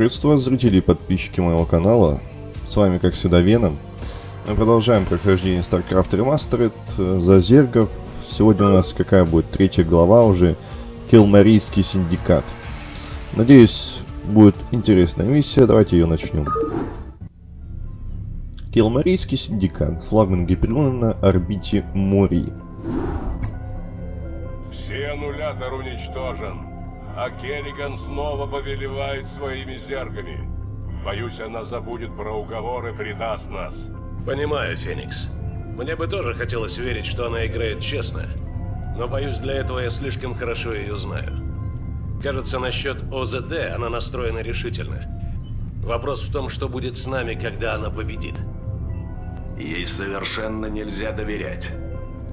Приветствую вас, зрители и подписчики моего канала. С вами, как всегда, Веном. Мы продолжаем прохождение StarCraft Remastered э, за зергов. Сегодня у нас какая будет? Третья глава уже. Килмарийский синдикат. Надеюсь, будет интересная миссия. Давайте ее начнем. Килмарийский синдикат. Флагман Гипериона на орбите Мори. Все аннулятор уничтожен, а Керриган снова повелевает своими зергами. Боюсь, она забудет про уговор и предаст нас. Понимаю, Феникс. Мне бы тоже хотелось верить, что она играет честно. Но боюсь, для этого я слишком хорошо ее знаю. Кажется, насчет ОЗД она настроена решительно. Вопрос в том, что будет с нами, когда она победит. Ей совершенно нельзя доверять.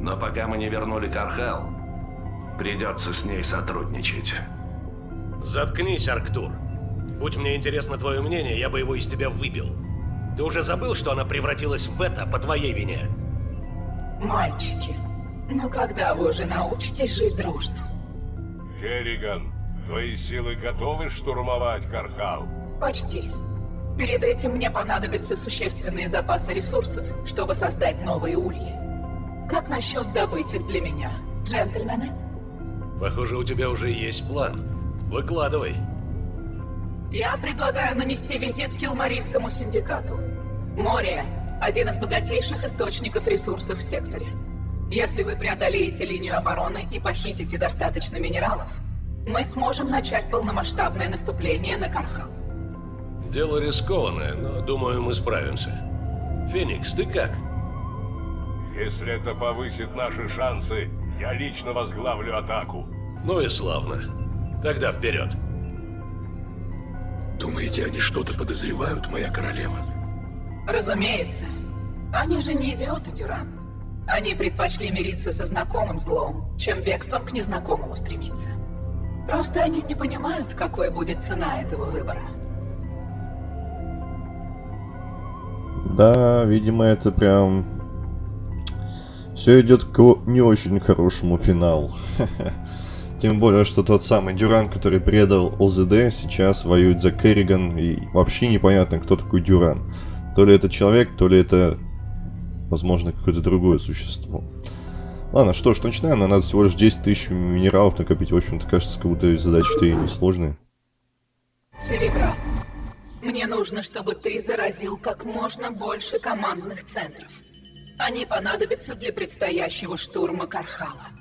Но пока мы не вернули Кархал, придется с ней сотрудничать. Заткнись, Арктур. Будь мне интересно твое мнение, я бы его из тебя выбил. Ты уже забыл, что она превратилась в это по твоей вине? Мальчики, ну когда вы уже научитесь жить дружно? Керриган, твои силы готовы штурмовать Кархал? Почти. Перед этим мне понадобятся существенные запасы ресурсов, чтобы создать новые ульи. Как насчет добыть их для меня, джентльмены? Похоже, у тебя уже есть план. Выкладывай. Я предлагаю нанести визит к Килмарийскому синдикату. Море – один из богатейших источников ресурсов в секторе. Если вы преодолеете линию обороны и похитите достаточно минералов, мы сможем начать полномасштабное наступление на Кархал. Дело рискованное, но думаю, мы справимся. Феникс, ты как? Если это повысит наши шансы, я лично возглавлю атаку. Ну и славно. Тогда вперед. Думаете, они что-то подозревают, моя королева? Разумеется. Они же не идиоты, Дюран. Они предпочли мириться со знакомым злом, чем бегством к незнакомому стремиться. Просто они не понимают, какой будет цена этого выбора. Да, видимо, это прям... Все идет к не очень хорошему финалу. Тем более, что тот самый Дюран, который предал ОЗД, сейчас воюет за Керриган, и вообще непонятно, кто такой Дюран. То ли это человек, то ли это, возможно, какое-то другое существо. Ладно, что ж, начинаем. Нам надо всего лишь 10 тысяч минералов накопить. В общем-то, кажется, как будто задачи-то и несложные. Серебра, мне нужно, чтобы ты заразил как можно больше командных центров. Они понадобятся для предстоящего штурма Кархала.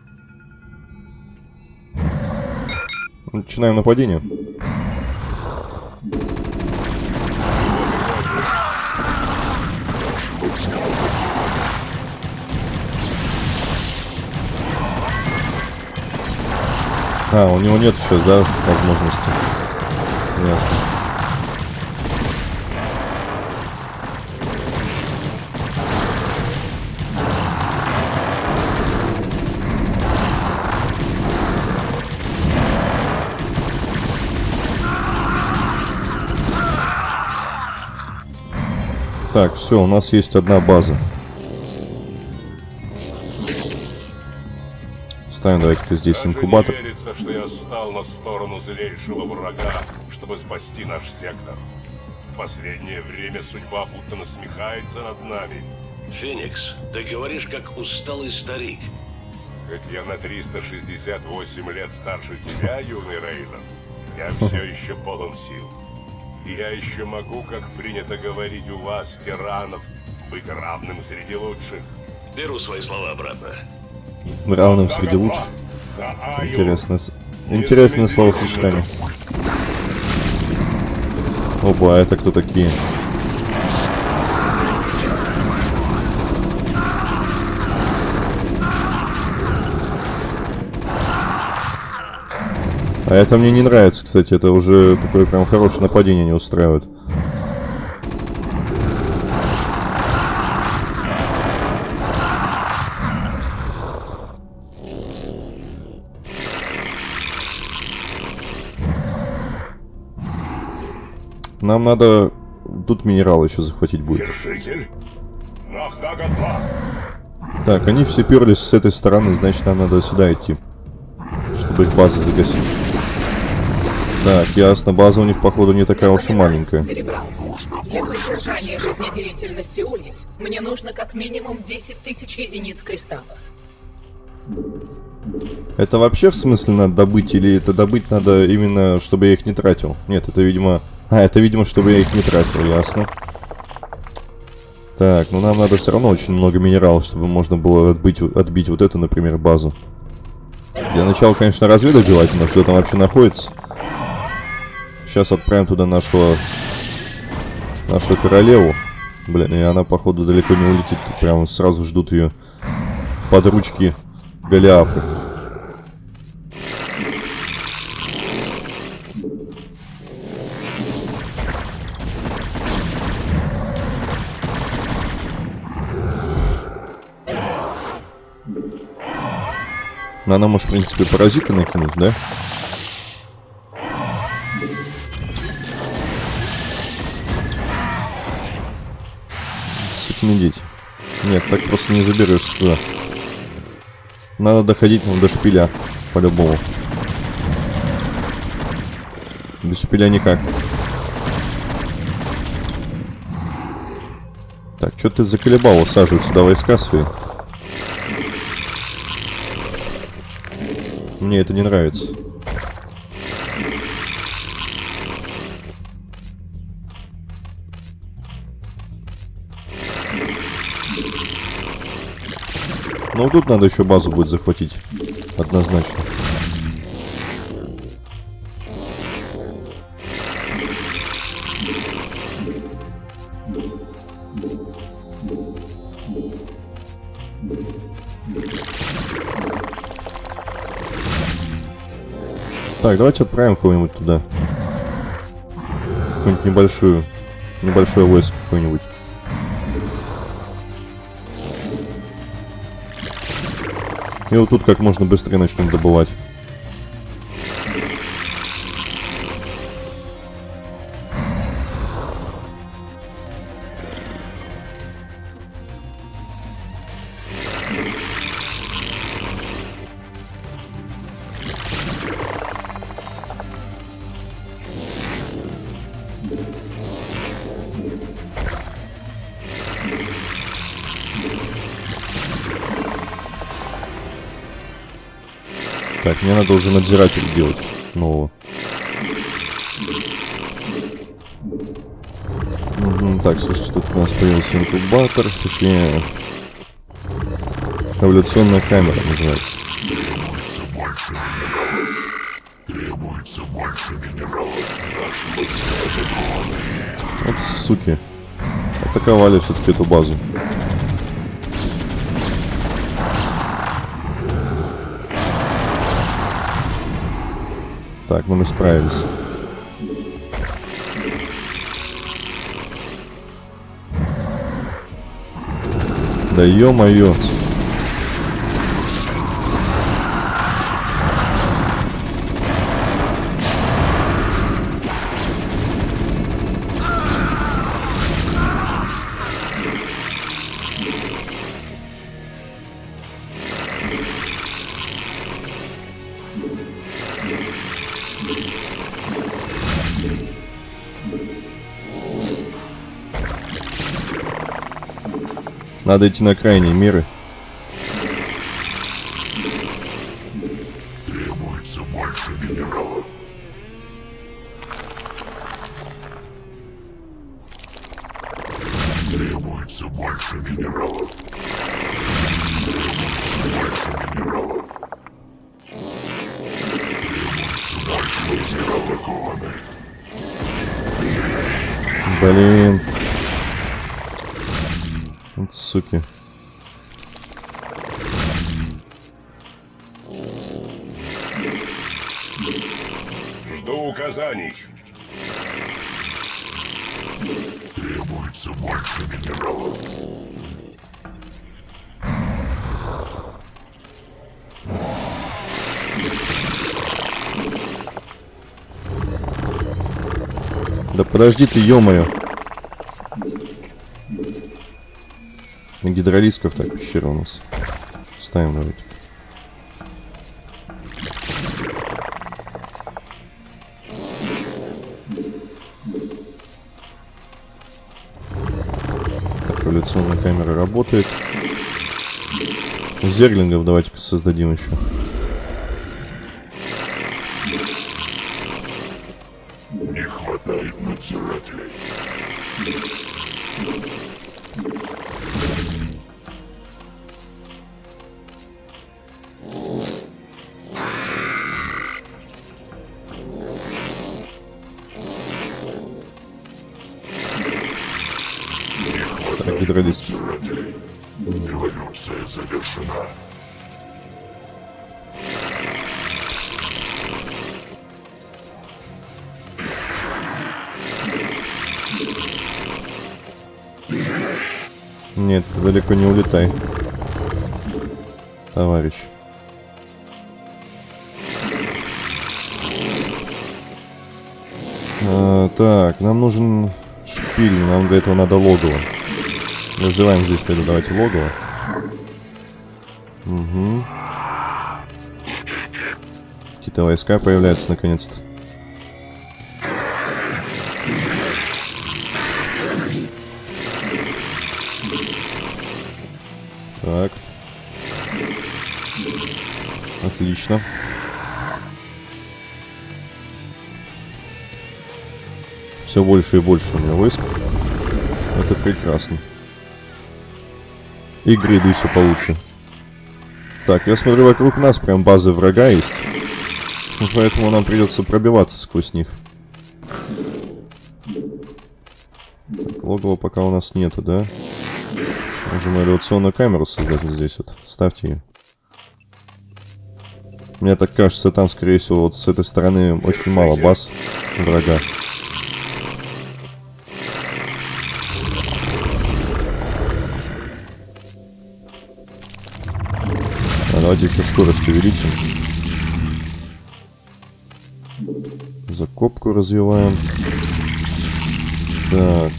Начинаем нападение. А, у него нет сейчас, да, возможности. Ясно. Так, все, у нас есть одна база. Ставим давайте-ка здесь Даже инкубатор. не верится, что я стал на сторону злейшего врага, чтобы спасти наш сектор. В последнее время судьба будто насмехается над нами. Феникс, ты говоришь как усталый старик. Хоть я на 368 лет старше тебя, юный Рейден, я все еще полон сил. Я еще могу, как принято говорить у вас, тиранов, быть равным среди лучших. Беру свои слова обратно. Равным среди лучших. Интересное, интересное словосочетание. Опа, а это кто такие? А это мне не нравится, кстати. Это уже такое прям хорошее нападение не устраивает. Нам надо... Тут минерал еще захватить будет. Вершитель! Нахтага-2! Так, они все перлись с этой стороны, значит нам надо сюда идти. Чтобы их базы загасить. Так, ясно, база у них, походу, не такая уж и маленькая. Для поддержания жизнедеятельности ульев мне нужно как минимум 10 тысяч единиц кристаллов. Это вообще в смысле надо добыть, или это добыть надо именно, чтобы я их не тратил? Нет, это, видимо... А, это, видимо, чтобы я их не тратил, ясно. Так, ну нам надо все равно очень много минералов, чтобы можно было отбить, отбить вот эту, например, базу. Для начала, конечно, разведать желательно, что там вообще находится. Сейчас отправим туда нашего... Нашу королеву. Блин, и она, походу, далеко не улетит. Прям сразу ждут ее под ручки Голиафы. Ну, она может, в принципе, паразиты накинуть, да? Дети. Нет, так просто не заберешься туда. Надо доходить ну, до шпиля, по-любому. Без шпиля никак. Так, что ты заколебал усаживать сюда войска свои? Мне это не нравится. Ну тут надо еще базу будет захватить. Однозначно. Так, давайте отправим кого-нибудь туда. Какую-нибудь небольшую, небольшое войско какое-нибудь. И вот тут как можно быстрее начнем добывать. Мне надо уже надзиратель делать нового. Угу, так, слушайте, тут у нас появился инкубатор, точнее, эволюционная камера называется. Требуется больше минералов. Вот суки. Атаковали все-таки эту базу. Так, ну мы справились. Да ё-моё. Надо идти на крайние меры. Подожди ты, ё-моё. На гидролисков так пещера у нас. Ставим вроде. Так, революционная камера работает. Зерлингов давайте создадим еще. Улетай. Товарищ. А, так, нам нужен шпиль, нам для этого надо логово. Называем здесь тогда давайте логово. Угу. Какие-то войска появляются наконец-то. Отлично. Все больше и больше у меня войск. Это прекрасно. И гриды все получше. Так, я смотрю, вокруг нас прям базы врага есть. Ну, Поэтому нам придется пробиваться сквозь них. Логово пока у нас нету, да? Можем авиационную камеру создать здесь вот. Ставьте ее. Мне так кажется, там, скорее всего, вот с этой стороны очень мало баз врага. А давайте еще скорость увеличим. Закопку развиваем. Так.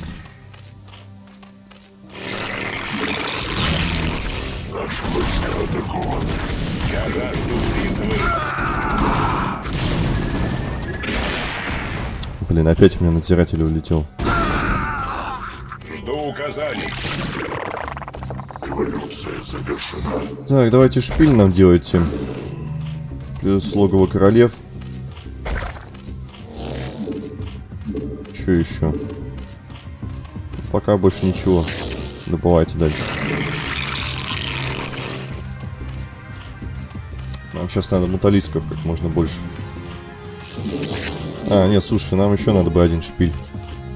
Блин, опять у меня надзиратель улетел. Жду указаний. Эволюция завершена. Так, давайте шпиль нам делайте. Плюс логово королев. Что еще? Пока больше ничего. Добывайте дальше. Нам сейчас надо муталисков как можно больше. А, нет, слушай, нам еще надо бы один шпиль.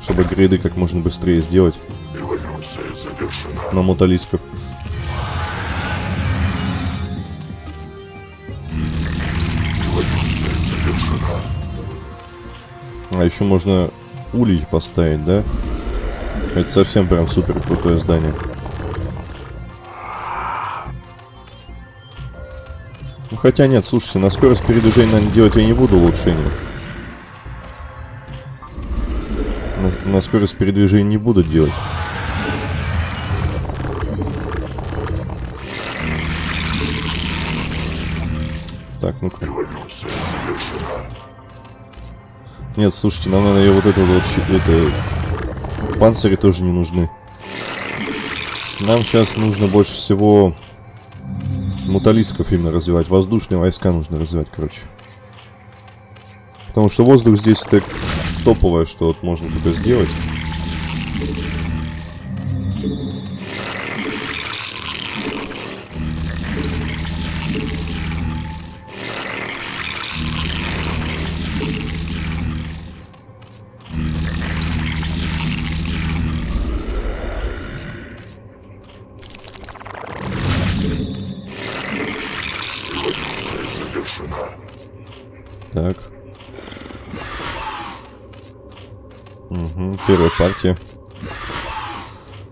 Чтобы грейды как можно быстрее сделать Эволюция завершена. на завершена. А еще можно улей поставить, да? Это совсем прям супер крутое здание. Ну хотя нет, слушайте, на скорость передвижения, наверное, делать я не буду улучшения. На, скорость передвижения не буду делать. Так, ну-ка. Нет, слушайте, нам надо и вот это вот это панцири тоже не нужны. Нам сейчас нужно больше всего муталисков именно развивать. Воздушные войска нужно развивать, короче. Потому что воздух здесь так топовое, что вот можно только сделать.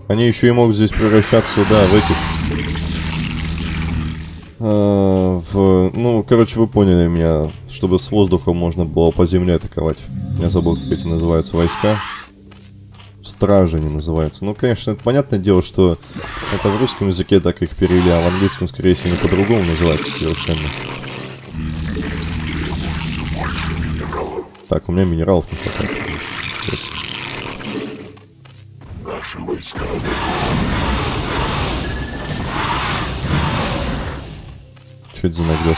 Они еще и могут здесь превращаться, да, в этих... А, в... Ну, короче, вы поняли меня. Чтобы с воздуха можно было по земле атаковать. Я забыл, как эти называются войска. В страже они называются. Ну, конечно, это понятное дело, что это в русском языке так их перевели, а в английском, скорее всего, по-другому называются совершенно. Так, у меня минералов не хватает. Сейчас самой скалы. Что это за нагрев?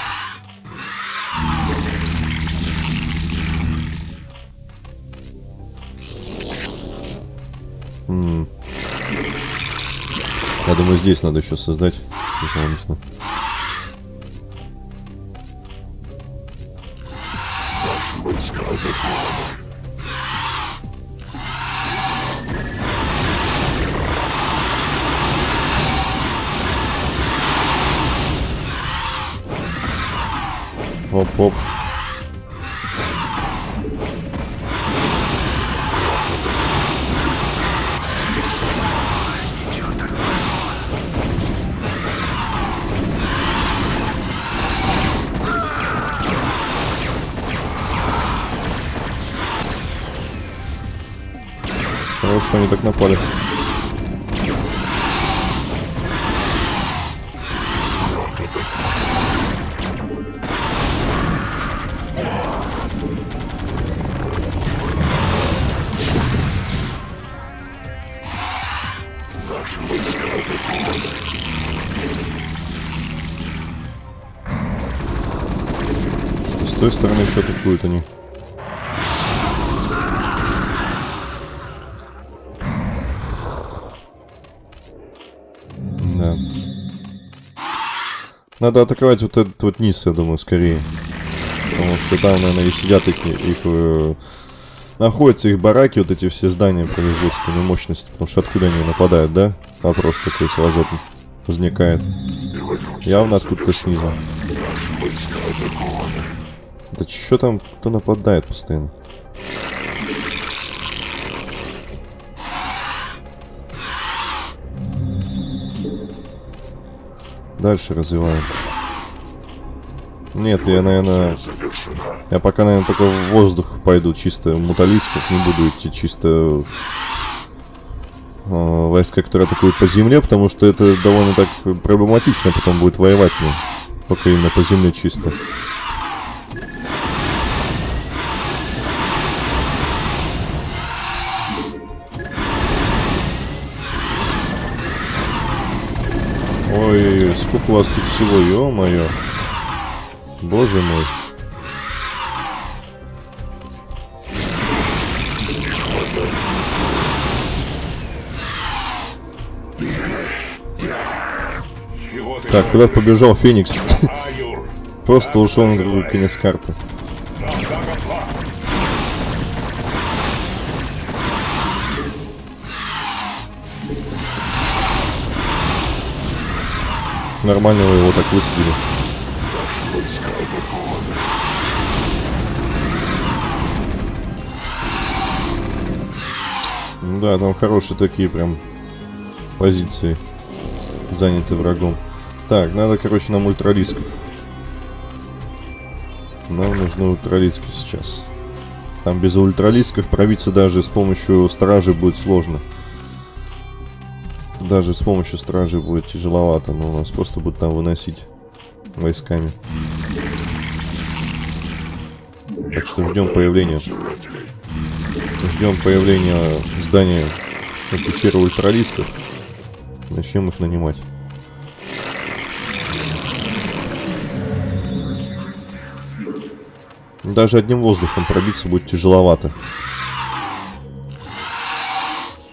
Я думаю, здесь надо еще создать. Дополнительно. Оп-оп. Хорошо, они так напали. Той стороны еще атакуют они. Да. Надо атаковать вот этот вот низ, я думаю, скорее. Потому что там, наверное, и сидят их, их э, находятся их бараки, вот эти все здания производственной мощности. Потому что откуда они нападают, да? Вопрос такой сразу возникает. Явно откуда-то снизу. Войска атакованы. Да что там, кто нападает постоянно? Дальше развиваем. Нет, я, наверное, я пока, наверное, только в воздух пойду, чисто муталисков, не буду идти чисто э, войска, которые атакуют по земле, потому что это довольно так проблематично потом будет воевать мне. Только именно по земле чисто. Ой, сколько у вас тут всего, ё-моё. Боже мой. Так, куда побежал Феникс? Просто ушел на другой конец карты. Нормально его так высадили. Ну да, там хорошие такие прям позиции заняты врагом. Так, надо, короче, нам ультралисков. Нам нужны ультралиски сейчас. Там без ультралисков пробиться даже с помощью стражи будет сложно. Даже с помощью стражи будет тяжеловато, но у нас просто будут там выносить войсками. Так что ждем появления. Ждем появления здания пещеры ультралисков. Начнем их нанимать. Даже одним воздухом пробиться будет тяжеловато.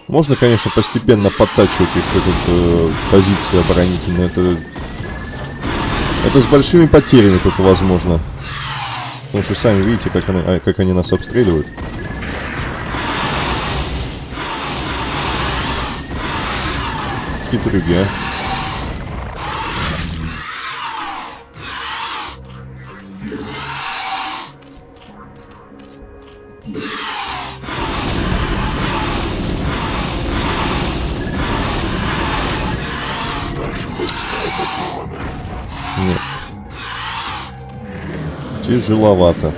Можно, конечно, постепенно подтачивать их этот, э, позиции оборонительные. Это, это с большими потерями только возможно. Потому что сами видите, как они, а, как они нас обстреливают. Хитрюги, а. Тяжеловато.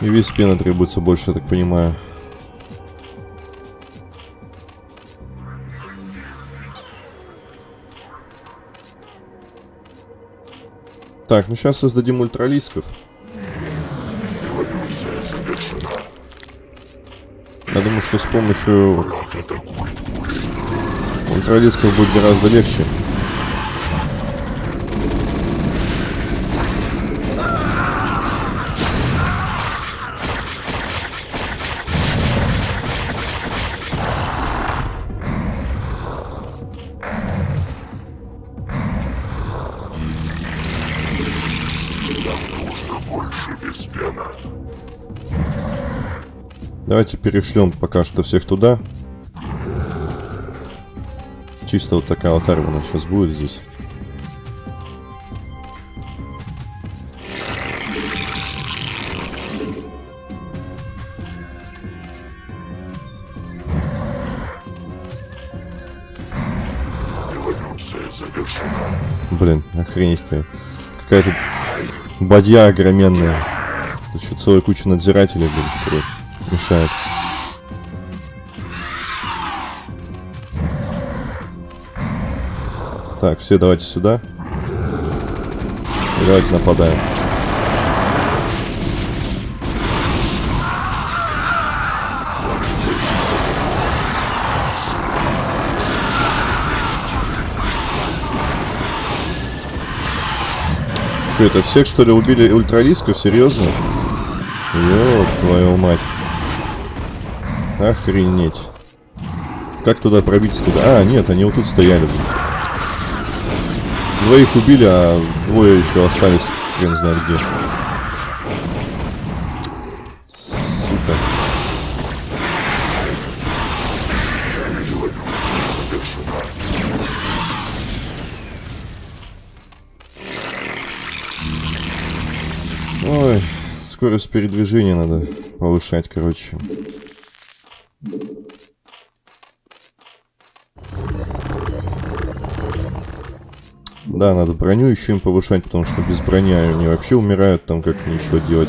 И весь пена требуется больше, я так понимаю. Так, ну сейчас создадим ультралисков. Я думаю, что с помощью ультралисков будет гораздо легче. Перешлем пока что всех туда. Чисто вот такая вот армия сейчас будет здесь. Блин, охренеть какая. Какая-то бадья огроменная. Тут еще целая куча надзирателей, блин, которые. Так, все давайте сюда. И давайте нападаем. Что это, всех что ли убили ультралисков? Серьезно? Ёб твою мать. Охренеть. Как туда пробиться туда? А, нет, они вот тут стояли. блин. Двоих убили, а двое еще остались, хрен знает где. Сука. Ой, скорость передвижения надо повышать, короче. Да, надо броню еще им повышать, потому что без брони они вообще умирают там, как ничего делать.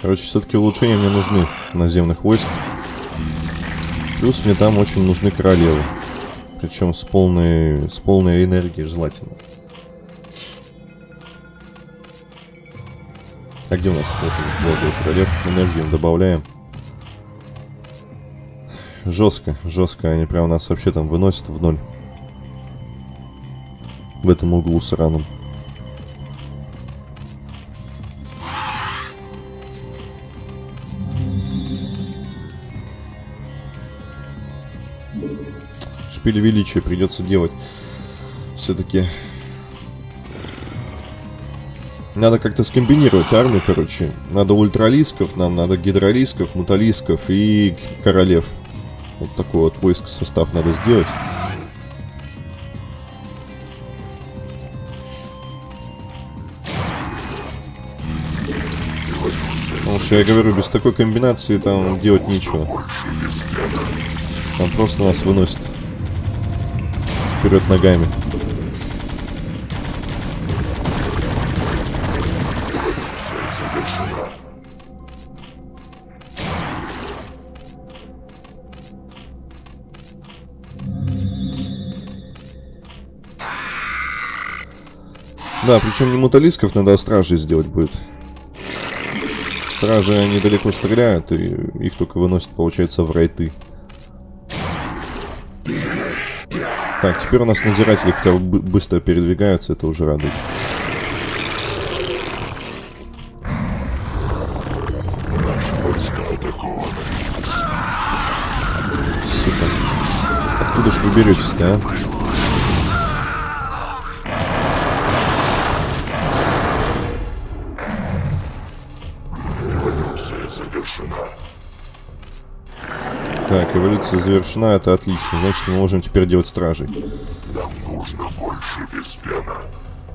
Короче, все-таки улучшения мне нужны наземных войск. Плюс мне там очень нужны королевы. Причем с полной, с полной энергией желательно. А где у нас вот, вот, королев? Энергию добавляем. Жестко, жестко. Они прям нас вообще там выносят в ноль. В этом углу сраном. Шпиль величия придется делать. Все-таки надо как-то скомбинировать армию, короче. Надо ультралисков, нам надо гидролисков, муталисков и королев. Вот такой вот войск состав надо сделать. Потому что я говорю, без такой комбинации там делать нечего. Там просто нас выносит вперед ногами. Да, причем не муталисков надо, а стражей сделать будет. Стражи они далеко стреляют, и их только выносят, получается, в райты. Так, теперь у нас надзиратели хотя бы бы- быстро передвигаются, это уже радует. Сука. Откуда ж вы беретесь-то, а? Так, эволюция завершена, это отлично. Значит, мы можем теперь делать стражей. Нам нужно больше Веспена.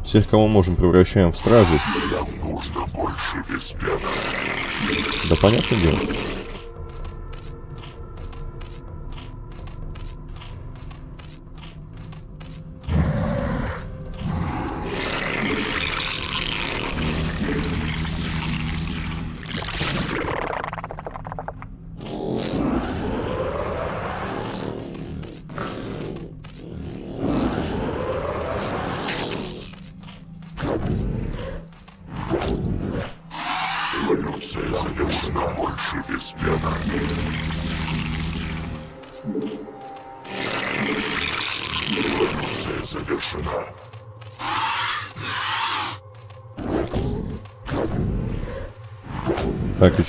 Всех, кого можем, превращаем в стражей. Нам нужно больше Веспена. Да понятное дело.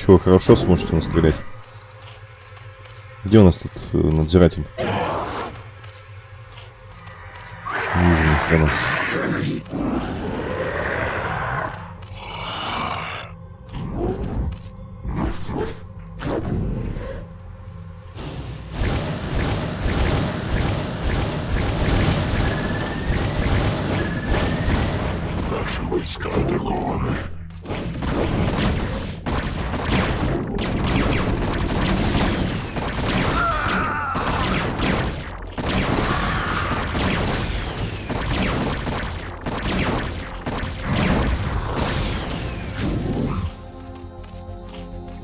Чего, хорошо сможете настрелять? Где у нас тут э, надзиратель? Не вижу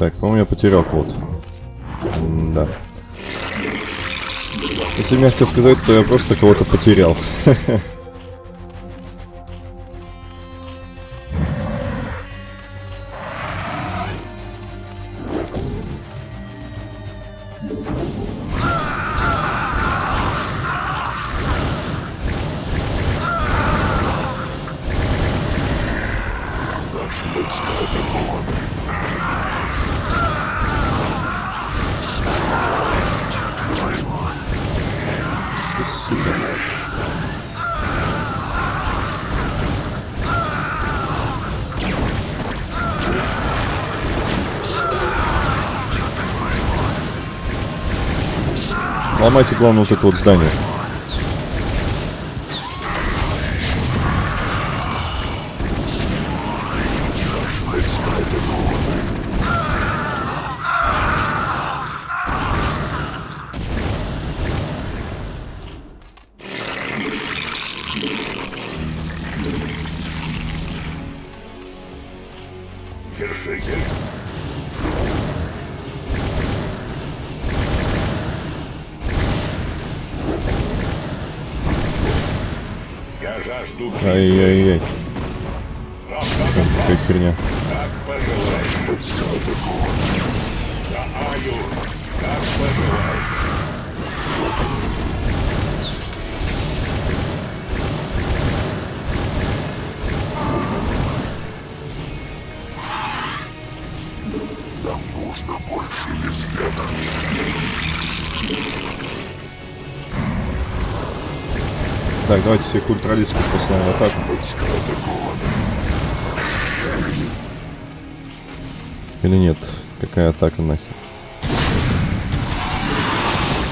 Так, по-моему, я потерял кого-то. Да. Если мягко сказать, то я просто кого-то потерял. Ломайте, главное, вот это вот здание. Так, давайте всех ультралистских послаем в атаку. Или нет? Какая атака нахер?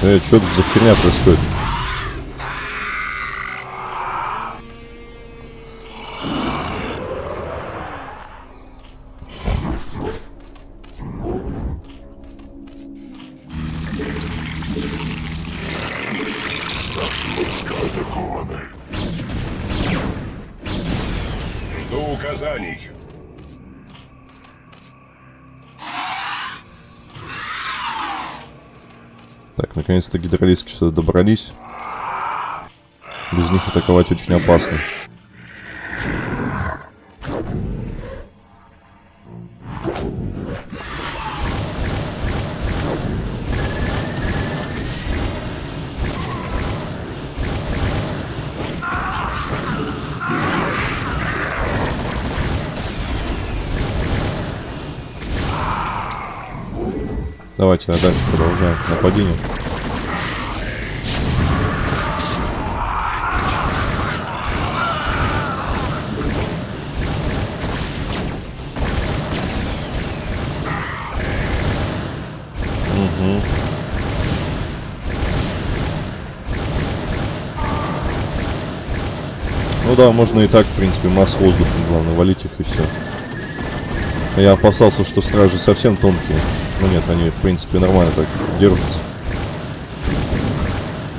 Э, что тут за херня происходит? Гидролистки сюда добрались. Без них атаковать очень опасно. Давайте, а дальше продолжаем нападение. Мгм. Ну да, можно и так, в принципе, масс воздухом, главное, валить их и все. Я опасался, что стражи совсем тонкие. Ну нет, они, в принципе, нормально так держатся.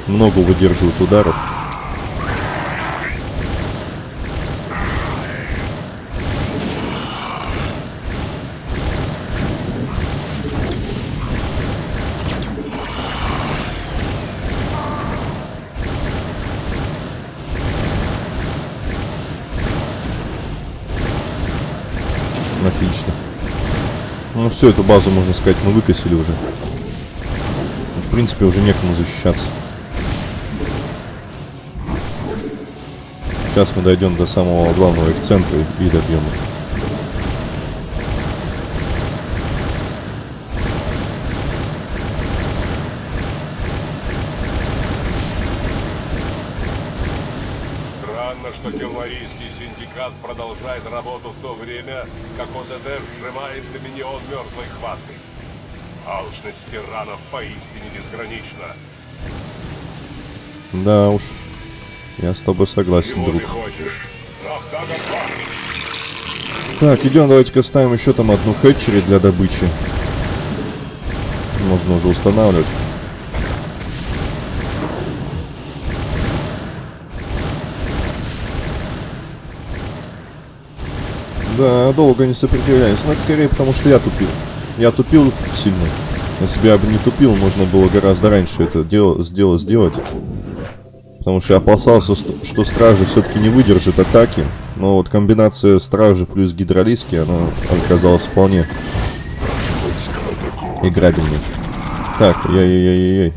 Много выдерживают ударов. Все, эту базу, можно сказать, мы выкосили уже. В принципе, уже некому защищаться. Сейчас мы дойдем до самого главного их центра и добьем их. Алчность тиранов поистине безгранична. Да уж. Я с тобой согласен, Чего друг. ты хочешь? Рафтага 2! Так, идем, давайте-ка ставим еще там одну хэтчери для добычи. Можно уже устанавливать. Да, долго не сопротивляюсь. Но это скорее потому, что я тупил. Я тупил сильно. Если бы бы не тупил, можно было гораздо раньше это дело, сделать, сделать. Потому что я опасался, что стражи все-таки не выдержит атаки. Но вот комбинация стражи плюс гидролиски, она оказалась вполне играбельной. Так, яй-яй-яй-яй.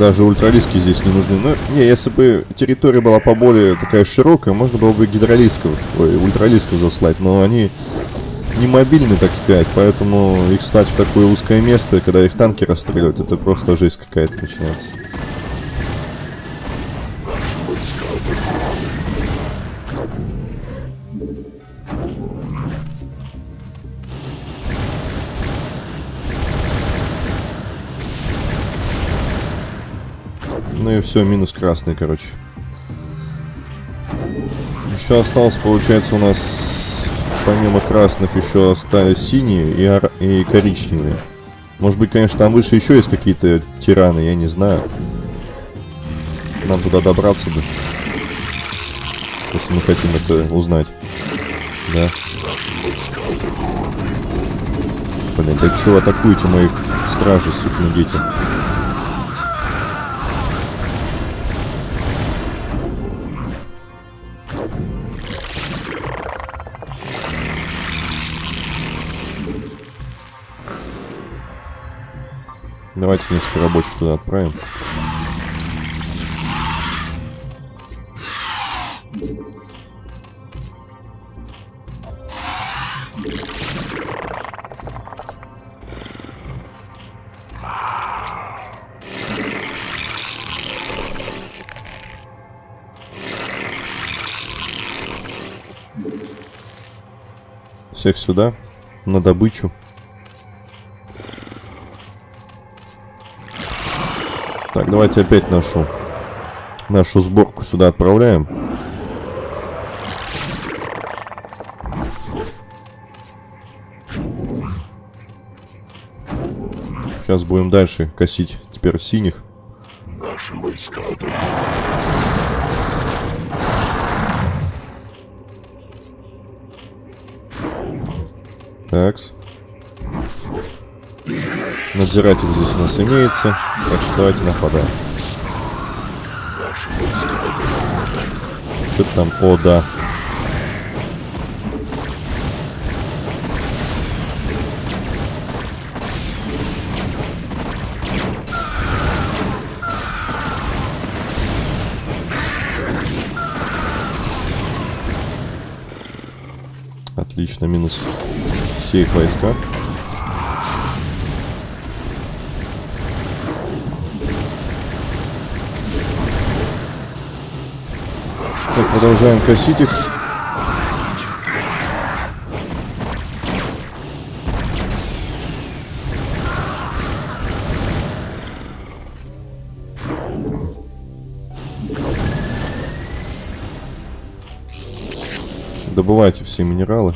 Даже ультралиски здесь не нужны. Ну, не, если бы территория была поболее такая широкая, можно было бы гидролисков, ой, ультралисков заслать, но они не мобильны, так сказать, поэтому их стать в такое узкое место, когда их танки расстреливают, это просто жесть какая-то начинается. Ну и все, минус красный, короче. Еще осталось, получается, у нас помимо красных еще остались синие и, ора- и коричневые. Может быть, конечно, там выше еще есть какие-то тираны, я не знаю. Нам туда добраться бы. Если мы хотим это узнать. Да. Блин, да чего атакуете моих стражей, сукины дети? Давайте несколько рабочих туда отправим. Всех сюда, на добычу. Так, давайте опять нашу нашу сборку сюда отправляем. Сейчас будем дальше косить теперь синих. Надзиратель здесь у нас имеется. Так что давайте нападаем. Что там? О, да. Отлично, минус все их войска. Так, продолжаем косить их. Добывайте все минералы.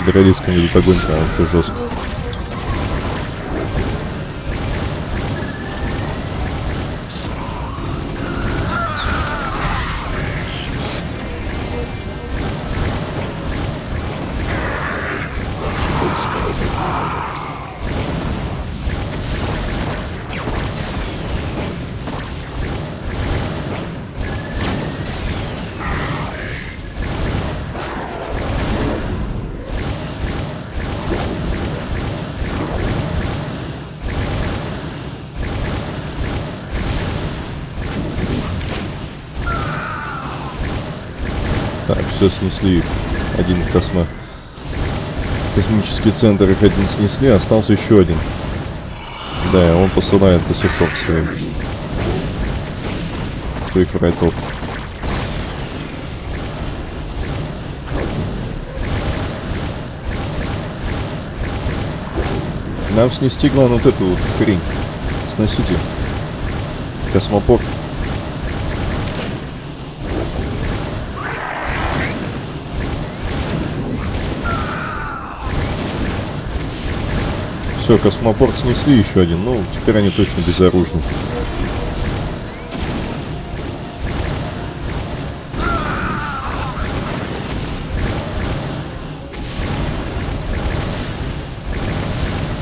По гидравлическому идут огонь прям вообще жестко. Так, все снесли. Один космо... Космический центр их один снесли, остался еще один. Да, он посылает до сих пор своим... Своих врайтов. Нам снести главное вот эту вот хрень. Сносите. Космопорт. Все, космопорт снесли еще один. Ну, теперь они точно безоружны.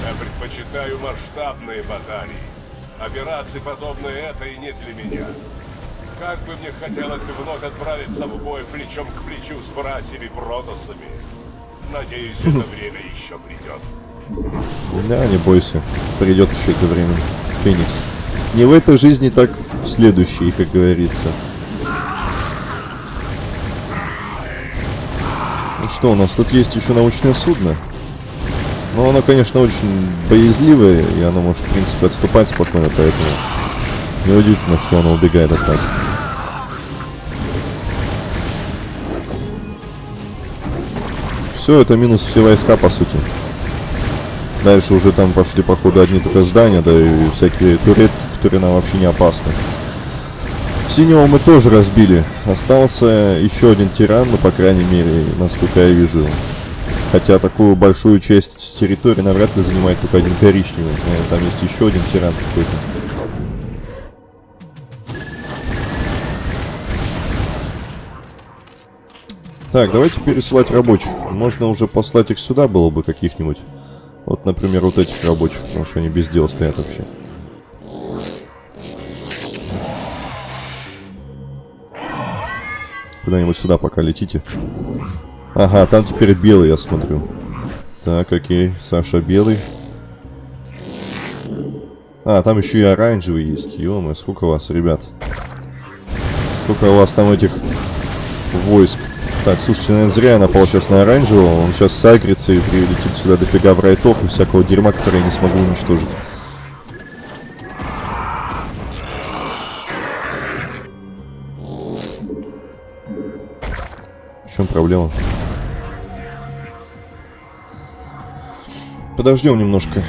Я предпочитаю масштабные баталии. Операции, подобные этой, не для меня. Как бы мне хотелось вновь отправиться в бой плечом к плечу с братьями-протосами. Надеюсь, это время еще придет. Да, не бойся. Придет еще это время. Феникс. Не в этой жизни, так в следующей, как говорится. Ну что, у нас тут есть еще научное судно. Но оно, конечно, очень боязливое, и оно может, в принципе, отступать спокойно, поэтому неудивительно, что оно убегает от нас. Все, это минус все войска, по сути. Дальше уже там пошли, походу, одни только здания, да и всякие туретки, которые нам вообще не опасны. Синего мы тоже разбили. Остался еще один тиран, ну, по крайней мере, насколько я вижу. Хотя такую большую часть территории навряд ли занимает только один коричневый. Там есть еще один тиран какой-то. Так, давайте пересылать рабочих. Можно уже послать их сюда было бы каких-нибудь. Вот, например, вот этих рабочих, потому что они без дела стоят вообще. Куда-нибудь сюда пока летите. Ага, там теперь белый, я смотрю. Так, окей, Саша белый. А, там еще и оранжевый есть. ё сколько вас, ребят? Сколько у вас там этих войск? Так, слушайте, наверное, зря я напал сейчас на оранжевого. Он сейчас сагрится и прилетит сюда дофига врайтов и всякого дерьма, которое я не смогу уничтожить. В чем проблема? Подождем немножко.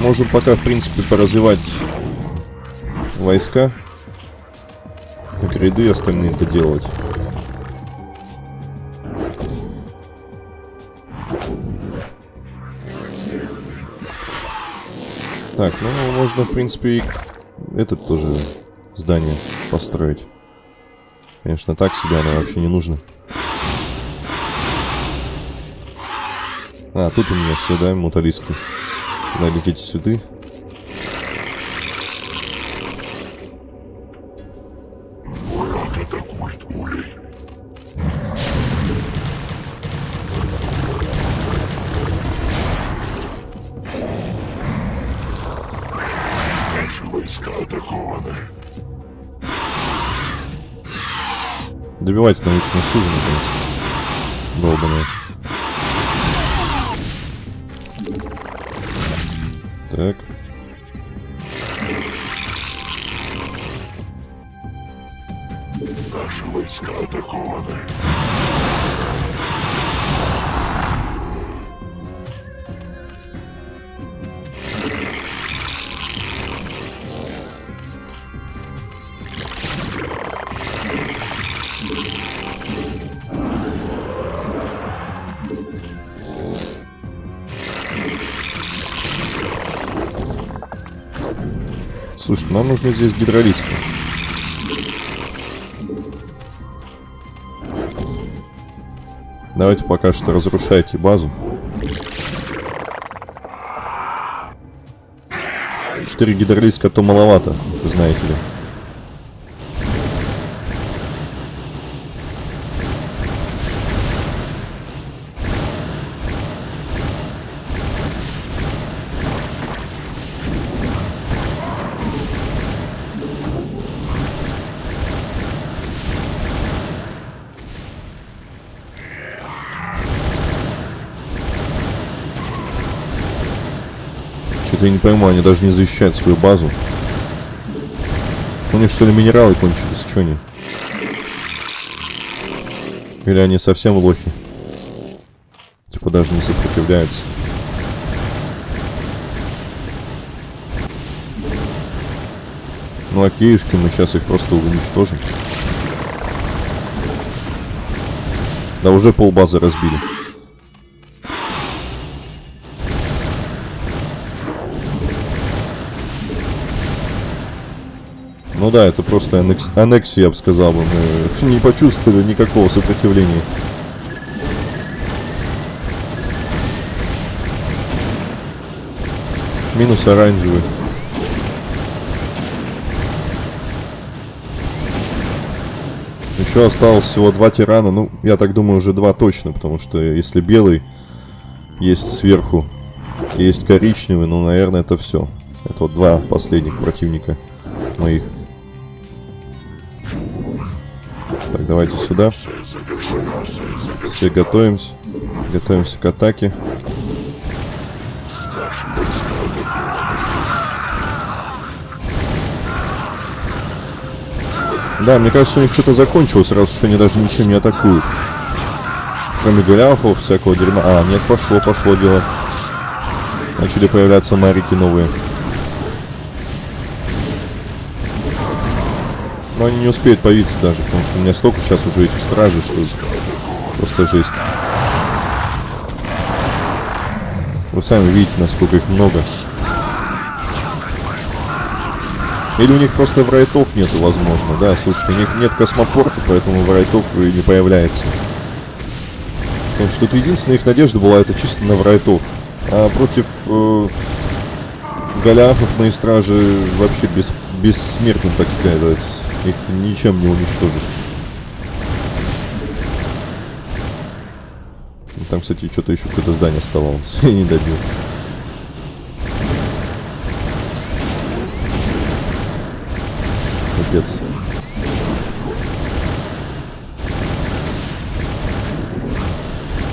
Можем пока, в принципе, поразвивать войска. Как ряды остальные это делать. Так, ну, можно, в принципе, и этот тоже здание построить. Конечно, так себе оно вообще не нужно. А, тут у меня все, да, муталиски. Тогда летите сюда. Добивайте научное судно, наконец. Долбаное. Так. Нам нужно здесь гидролиски. Давайте пока что разрушайте базу. Четыре гидролиска то маловато, знаете ли. Что-то я не пойму, они даже не защищают свою базу. У них что ли минералы кончились? Что они? Или они совсем лохи? Типа даже не сопротивляются. Ну а киишки мы сейчас их просто уничтожим. Да уже полбазы разбили. Ну да, это просто аннекс... аннексия, я бы сказал бы. Мы не почувствовали никакого сопротивления. Минус оранжевый. Еще осталось всего два тирана. Ну, я так думаю, уже два точно, потому что если белый есть сверху, есть коричневый, ну, наверное, это все. Это вот два последних противника моих. Давайте сюда. Все готовимся. Готовимся к атаке. Да, мне кажется, у них что-то закончилось, раз уж они даже ничем не атакуют. Кроме гуляхов, всякого дерьма. А, нет, пошло, пошло дело. Начали появляться марики новые. Но они не успеют появиться даже, потому что у меня столько сейчас уже этих стражей, что просто жесть. Вы сами видите, насколько их много. Или у них просто врайтов нету, возможно. Да, слушайте, у них нет космопорта, поэтому врайтов и не появляется. Потому что тут единственная их надежда была, это чисто на врайтов. А против э, голиафов мои стражи вообще без, бессмертны, так сказать. Их ничем не уничтожишь. Там, кстати, что-то еще какое-то здание оставалось. Я не добил. Капец.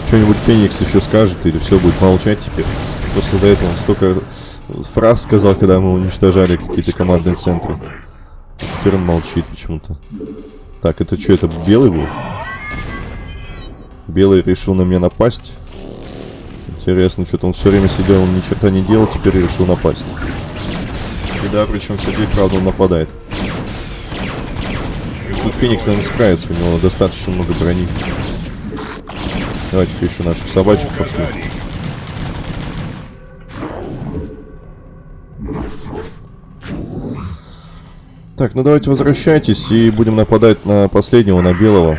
Что-нибудь Феникс еще скажет, или все будет молчать теперь. Просто до этого он столько фраз сказал, когда мы уничтожали какие-то командные центры. Теперь он молчит почему-то. Так, это что, это белый был? Белый решил на меня напасть. Интересно, что-то он все время сидел, он ни черта не делал, теперь решил напасть. И да, причем, кстати, правда он нападает. Тут Феникс, наверное, справится, у него достаточно много брони. Давайте-ка еще наших собачек пошли. Так, ну давайте возвращайтесь и будем нападать на последнего, на белого.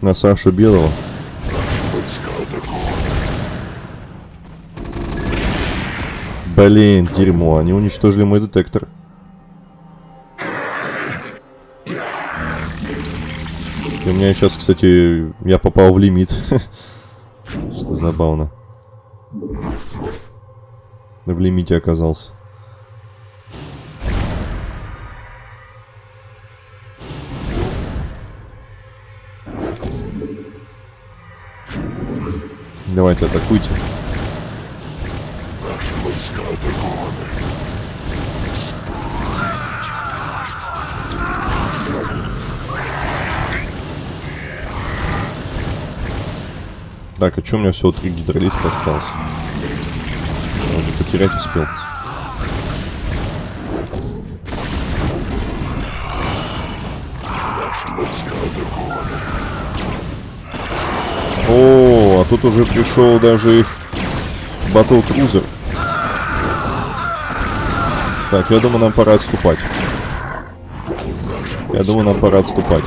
На Сашу Белого. Блин, дерьмо, они уничтожили мой детектор. И у меня сейчас, кстати, я попал в лимит. Что забавно. В лимите оказался. Давайте атакуйте. Наши войска атакованы. Так, а что у меня всего три гидролиска осталось? Я уже потерять успел. О, а тут уже пришел даже их батл крузер. Так, я думаю, нам пора отступать. Я думаю, нам пора отступать.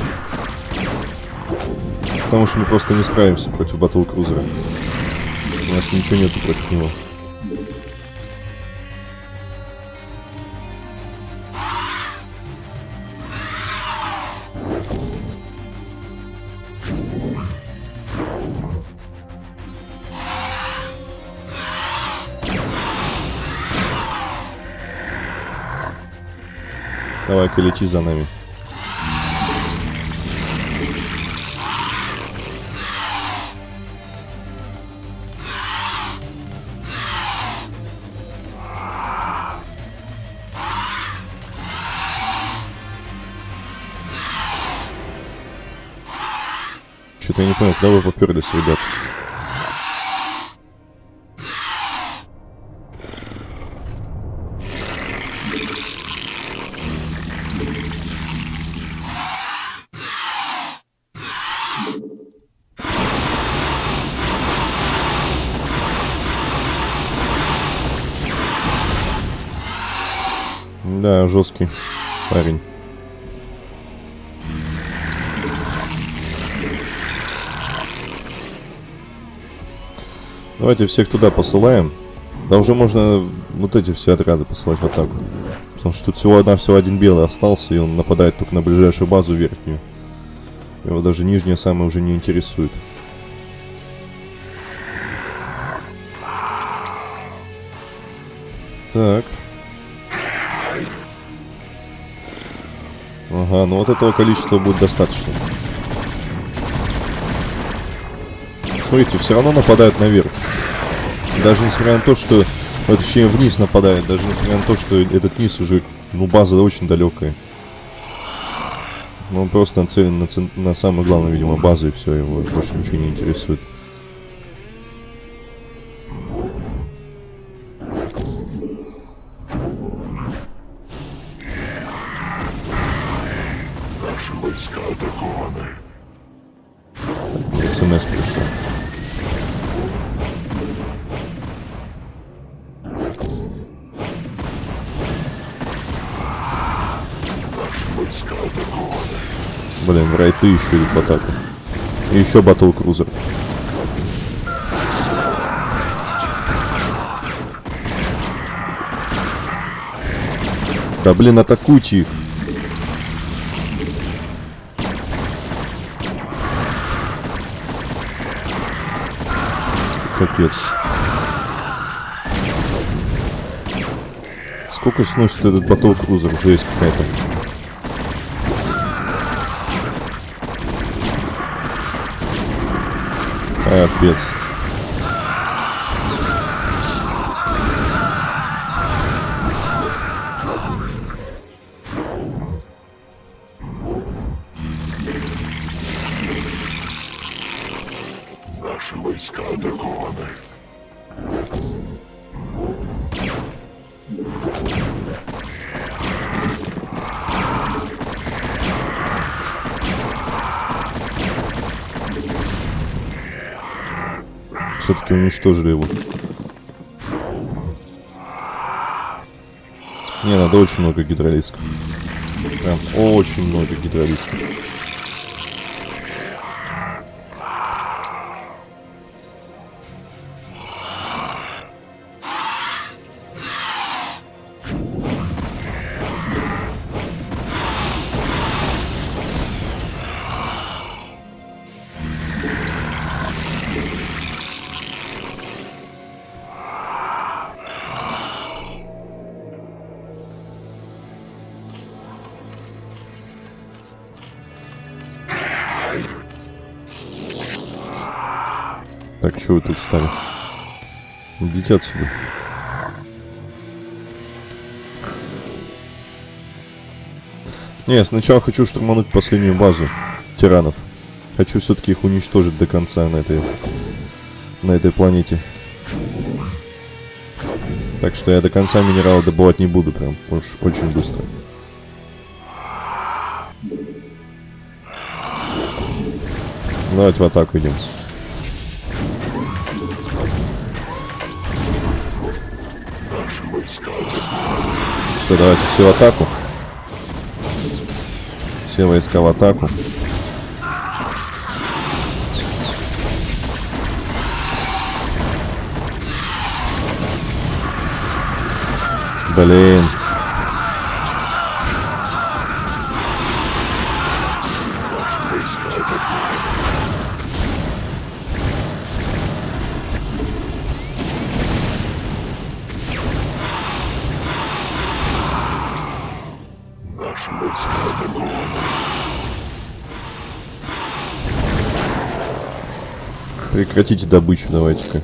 Потому что мы просто не справимся против батл крузера. У нас ничего нету против него. Давай-ка лети за нами. Что-то я не понял, куда вы поперлись, ребят. Парень. Давайте всех туда посылаем. Да уже можно вот эти все отряды посылать в атаку. Потому что тут всего одна, всего один белый остался, и он нападает только на ближайшую базу верхнюю. Его даже нижняя самая уже не интересует. Так. Ага, ну вот этого количества будет достаточно. Смотрите, все равно нападают наверх. Даже несмотря на то, что... ну, Точнее, вниз нападает. Даже несмотря на то, что этот низ уже... Ну, база очень далекая. Ну, он просто нацелен на, на самую главную, видимо, базу, и все, его больше ничего не интересует. Райты еще идут в. И еще батл крузер. Да блин, атакуйте их. Капец. Сколько сносит этот батл крузер? Жесть какая-то. Капец. Все-таки уничтожили его. Не, надо очень много гидролисков. Прям очень много гидролисков. Стали? Идите отсюда. Не, сначала хочу штурмануть последнюю базу тиранов. Хочу все-таки их уничтожить до конца на этой, на этой планете. Так что я до конца минерала добывать не буду, прям уж очень быстро. Давайте в атаку идем. Все, давайте все в атаку. Все войска в атаку. Блин. Прекратите добычу, давайте-ка.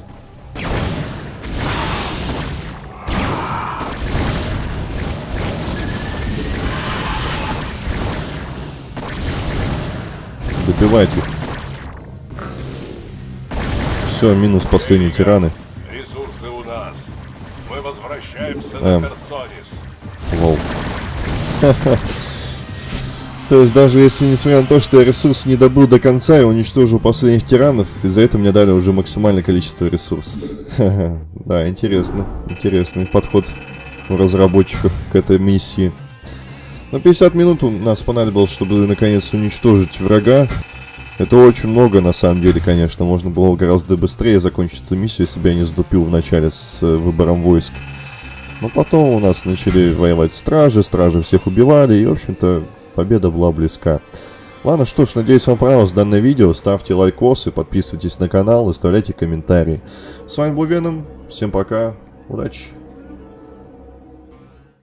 Добивайте. Все, минус последние тираны. Ресурсы у нас. Мы возвращаемся Эм. на Персонис. Лол. То есть даже если, несмотря на то, что я ресурсы не добыл до конца и уничтожил последних тиранов, из-за этого мне дали уже максимальное количество ресурсов. Да, интересно. Интересный подход у разработчиков к этой миссии. Но 50 минут у нас понадобилось, чтобы наконец уничтожить врага. Это очень много, на самом деле, конечно. Можно было гораздо быстрее закончить эту миссию, если бы я не сдупил в начале с э, выбором войск. Но потом у нас начали воевать стражи, стражи всех убивали, и, в общем-то, победа была близка. Ладно, что ж, надеюсь, вам понравилось данное видео. Ставьте лайкосы, подписывайтесь на канал, оставляйте комментарии. С вами был Веном, всем пока, удачи!